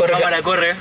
Corre. Cámara, corre.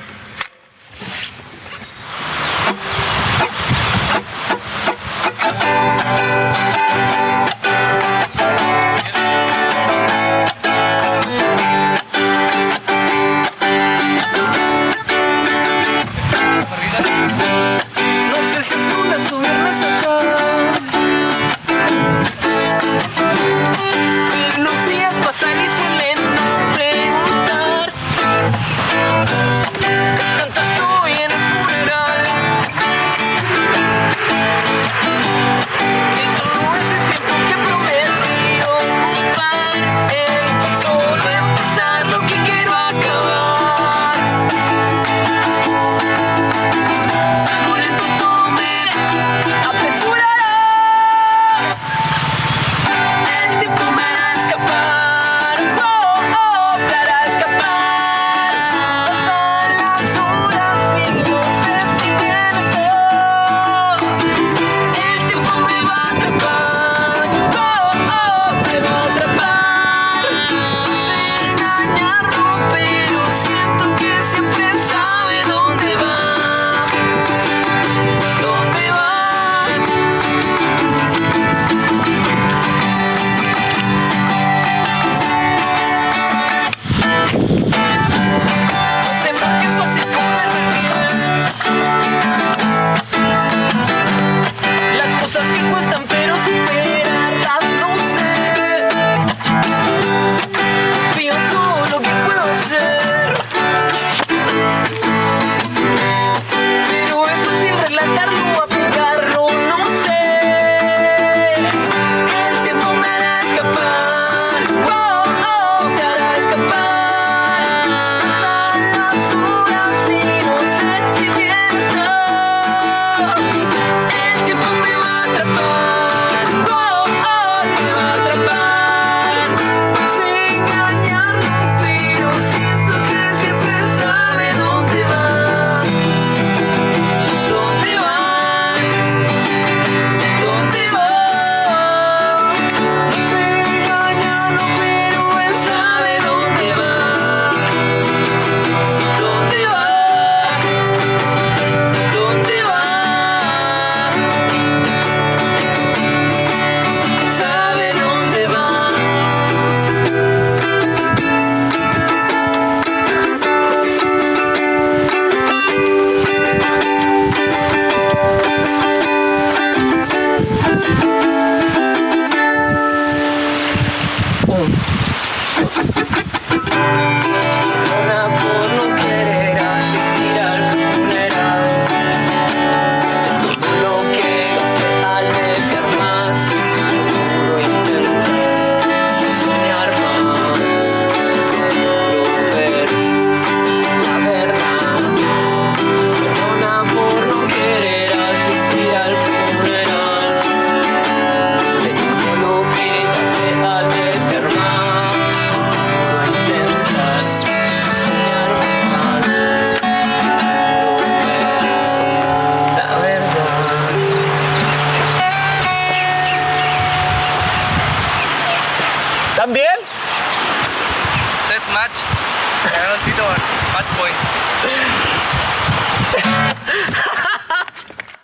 match. Meron dito, match point.